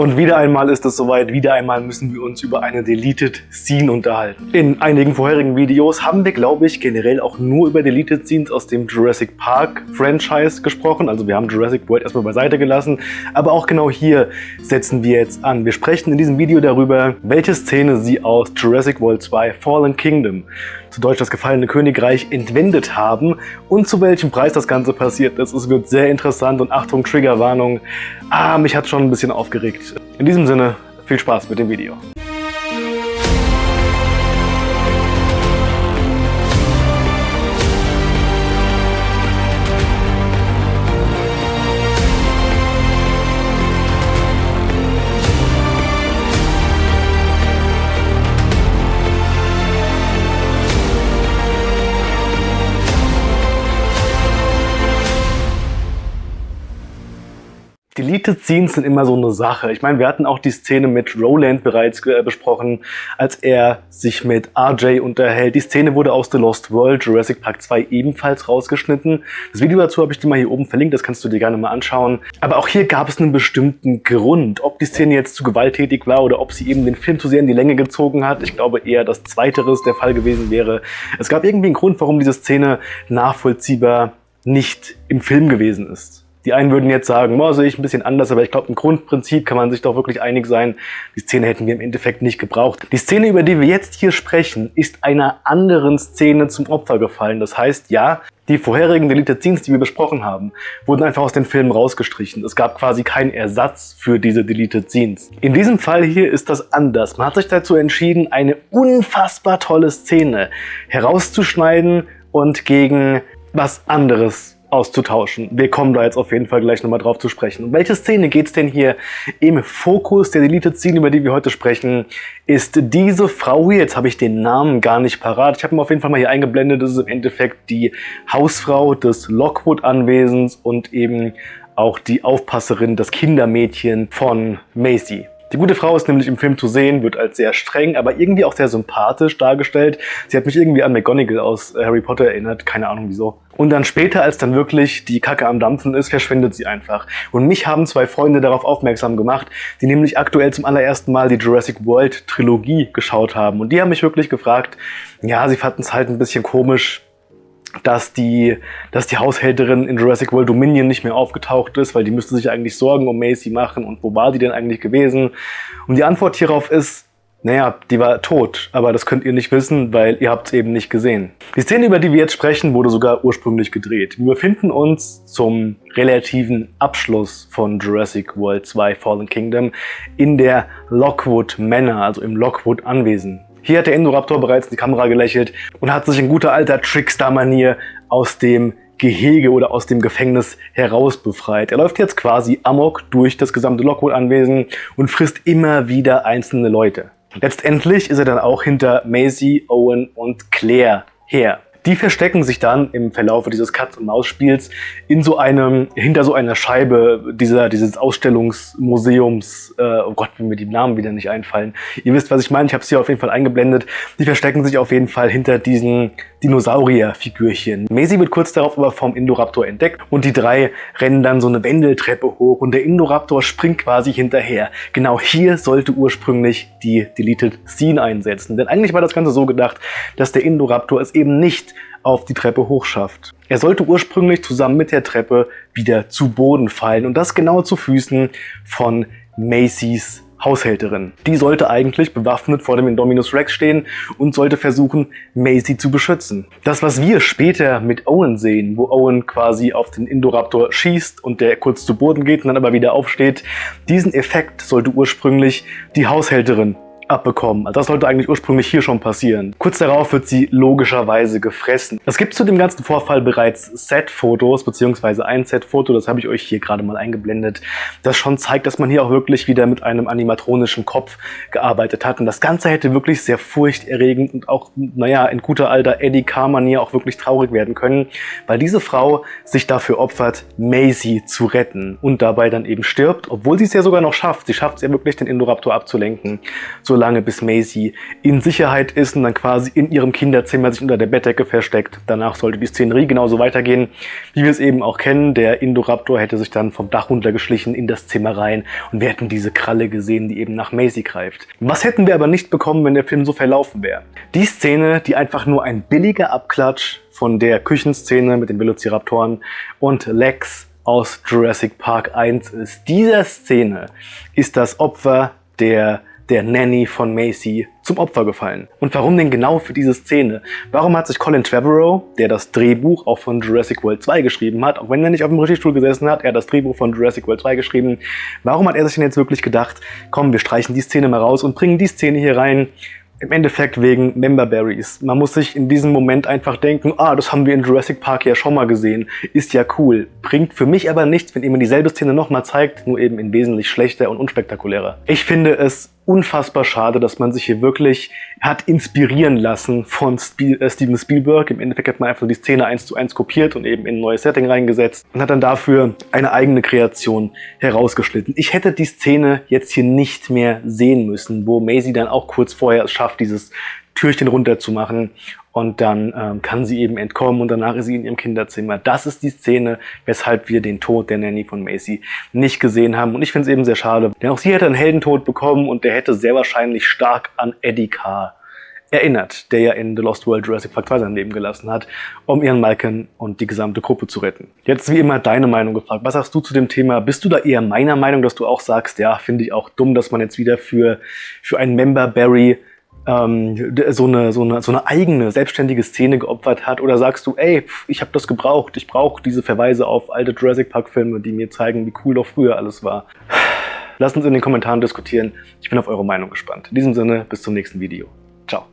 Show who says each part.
Speaker 1: Und wieder einmal ist es soweit, wieder einmal müssen wir uns über eine Deleted Scene unterhalten. In einigen vorherigen Videos haben wir, glaube ich, generell auch nur über Deleted Scenes aus dem Jurassic Park Franchise gesprochen. Also wir haben Jurassic World erstmal beiseite gelassen. Aber auch genau hier setzen wir jetzt an. Wir sprechen in diesem Video darüber, welche Szene sie aus Jurassic World 2 Fallen Kingdom zu Deutsch das gefallene Königreich entwendet haben und zu welchem Preis das Ganze passiert ist. Es wird sehr interessant und Achtung, Triggerwarnung. Ah, mich hat schon ein bisschen aufgeregt. In diesem Sinne, viel Spaß mit dem Video. Deleted Scenes sind immer so eine Sache. Ich meine, wir hatten auch die Szene mit Roland bereits äh, besprochen, als er sich mit RJ unterhält. Die Szene wurde aus The Lost World Jurassic Park 2 ebenfalls rausgeschnitten. Das Video dazu habe ich dir mal hier oben verlinkt, das kannst du dir gerne mal anschauen. Aber auch hier gab es einen bestimmten Grund. Ob die Szene jetzt zu gewalttätig war oder ob sie eben den Film zu sehr in die Länge gezogen hat. Ich glaube eher, dass zweiteres der Fall gewesen wäre. Es gab irgendwie einen Grund, warum diese Szene nachvollziehbar nicht im Film gewesen ist. Die einen würden jetzt sagen, boah, sehe ich ein bisschen anders, aber ich glaube, im Grundprinzip kann man sich doch wirklich einig sein, die Szene hätten wir im Endeffekt nicht gebraucht. Die Szene, über die wir jetzt hier sprechen, ist einer anderen Szene zum Opfer gefallen. Das heißt, ja, die vorherigen Deleted Scenes, die wir besprochen haben, wurden einfach aus den Filmen rausgestrichen. Es gab quasi keinen Ersatz für diese Deleted Scenes. In diesem Fall hier ist das anders. Man hat sich dazu entschieden, eine unfassbar tolle Szene herauszuschneiden und gegen was anderes auszutauschen. Wir kommen da jetzt auf jeden Fall gleich nochmal drauf zu sprechen. Um welche Szene geht es denn hier im Fokus der Deleted Scene, über die wir heute sprechen, ist diese Frau hier, jetzt habe ich den Namen gar nicht parat, ich habe ihn auf jeden Fall mal hier eingeblendet, das ist im Endeffekt die Hausfrau des Lockwood-Anwesens und eben auch die Aufpasserin, das Kindermädchen von Macy. Die gute Frau ist nämlich im Film zu sehen, wird als sehr streng, aber irgendwie auch sehr sympathisch dargestellt. Sie hat mich irgendwie an McGonagall aus äh, Harry Potter erinnert, keine Ahnung wieso. Und dann später, als dann wirklich die Kacke am Dampfen ist, verschwindet sie einfach. Und mich haben zwei Freunde darauf aufmerksam gemacht, die nämlich aktuell zum allerersten Mal die Jurassic World Trilogie geschaut haben. Und die haben mich wirklich gefragt, ja, sie fanden es halt ein bisschen komisch, dass die, dass die Haushälterin in Jurassic World Dominion nicht mehr aufgetaucht ist, weil die müsste sich eigentlich Sorgen um Macy machen und wo war die denn eigentlich gewesen? Und die Antwort hierauf ist, naja, die war tot, aber das könnt ihr nicht wissen, weil ihr habt es eben nicht gesehen. Die Szene, über die wir jetzt sprechen, wurde sogar ursprünglich gedreht. Wir befinden uns zum relativen Abschluss von Jurassic World 2 Fallen Kingdom in der Lockwood Manor, also im Lockwood Anwesen. Hier hat der Indoraptor bereits in die Kamera gelächelt und hat sich in guter alter Trickster-Manier aus dem Gehege oder aus dem Gefängnis heraus befreit. Er läuft jetzt quasi amok durch das gesamte Lockwood-Anwesen und frisst immer wieder einzelne Leute. Letztendlich ist er dann auch hinter Maisie, Owen und Claire her. Die verstecken sich dann im Verlauf dieses Katz-und-Maus-Spiels in so einem, hinter so einer Scheibe dieser, dieses Ausstellungsmuseums, äh, oh Gott, wenn mir die Namen wieder nicht einfallen. Ihr wisst, was ich meine, ich habe es hier auf jeden Fall eingeblendet. Die verstecken sich auf jeden Fall hinter diesen Dinosaurier-Figürchen. Maisie wird kurz darauf aber vom Indoraptor entdeckt und die drei rennen dann so eine Wendeltreppe hoch und der Indoraptor springt quasi hinterher. Genau hier sollte ursprünglich die Deleted Scene einsetzen, denn eigentlich war das Ganze so gedacht, dass der Indoraptor es eben nicht auf die Treppe hochschafft. Er sollte ursprünglich zusammen mit der Treppe wieder zu Boden fallen und das genau zu Füßen von Macys Haushälterin. Die sollte eigentlich bewaffnet vor dem Indominus Rex stehen und sollte versuchen, Macy zu beschützen. Das, was wir später mit Owen sehen, wo Owen quasi auf den Indoraptor schießt und der kurz zu Boden geht und dann aber wieder aufsteht, diesen Effekt sollte ursprünglich die Haushälterin abbekommen. Also das sollte eigentlich ursprünglich hier schon passieren. Kurz darauf wird sie logischerweise gefressen. Es gibt zu dem ganzen Vorfall bereits Set-Fotos, beziehungsweise ein Set-Foto, das habe ich euch hier gerade mal eingeblendet, das schon zeigt, dass man hier auch wirklich wieder mit einem animatronischen Kopf gearbeitet hat. Und das Ganze hätte wirklich sehr furchterregend und auch, naja, in guter alter Eddie Carr-Manier auch wirklich traurig werden können, weil diese Frau sich dafür opfert, Maisie zu retten und dabei dann eben stirbt, obwohl sie es ja sogar noch schafft. Sie schafft es ja wirklich, den Indoraptor abzulenken. So lange, bis Maisie in Sicherheit ist und dann quasi in ihrem Kinderzimmer sich unter der Bettdecke versteckt. Danach sollte die Szenerie genauso weitergehen, wie wir es eben auch kennen. Der Indoraptor hätte sich dann vom Dach runtergeschlichen in das Zimmer rein und wir hätten diese Kralle gesehen, die eben nach Maisie greift. Was hätten wir aber nicht bekommen, wenn der Film so verlaufen wäre? Die Szene, die einfach nur ein billiger Abklatsch von der Küchenszene mit den Velociraptoren und Lex aus Jurassic Park 1 ist. Dieser Szene ist das Opfer der der Nanny von Macy zum Opfer gefallen. Und warum denn genau für diese Szene? Warum hat sich Colin Trevorrow, der das Drehbuch auch von Jurassic World 2 geschrieben hat, auch wenn er nicht auf dem Regiestuhl gesessen hat, er hat das Drehbuch von Jurassic World 2 geschrieben, warum hat er sich denn jetzt wirklich gedacht, komm, wir streichen die Szene mal raus und bringen die Szene hier rein, im Endeffekt wegen Member Berries. Man muss sich in diesem Moment einfach denken, ah, das haben wir in Jurassic Park ja schon mal gesehen, ist ja cool. Bringt für mich aber nichts, wenn ihr mir dieselbe Szene nochmal zeigt, nur eben in wesentlich schlechter und unspektakulärer. Ich finde es unfassbar schade, dass man sich hier wirklich hat inspirieren lassen von äh, Steven Spielberg. Im Endeffekt hat man einfach die Szene eins zu eins kopiert und eben in ein neues Setting reingesetzt und hat dann dafür eine eigene Kreation herausgeschnitten. Ich hätte die Szene jetzt hier nicht mehr sehen müssen, wo Maisie dann auch kurz vorher es schafft, dieses Türchen runterzumachen und dann ähm, kann sie eben entkommen und danach ist sie in ihrem Kinderzimmer. Das ist die Szene, weshalb wir den Tod der Nanny von Macy nicht gesehen haben und ich finde es eben sehr schade, denn auch sie hätte einen Heldentod bekommen und der hätte sehr wahrscheinlich stark an Eddie Carr erinnert, der ja in The Lost World Jurassic Park 2 sein Leben gelassen hat, um ihren Malcolm und die gesamte Gruppe zu retten. Jetzt wie immer deine Meinung gefragt. Was sagst du zu dem Thema? Bist du da eher meiner Meinung, dass du auch sagst, ja, finde ich auch dumm, dass man jetzt wieder für, für einen Member Barry ähm, so, eine, so, eine, so eine eigene, selbstständige Szene geopfert hat? Oder sagst du, ey, ich habe das gebraucht, ich brauche diese Verweise auf alte Jurassic Park-Filme, die mir zeigen, wie cool doch früher alles war? Lasst uns in den Kommentaren diskutieren. Ich bin auf eure Meinung gespannt. In diesem Sinne, bis zum nächsten Video. Ciao.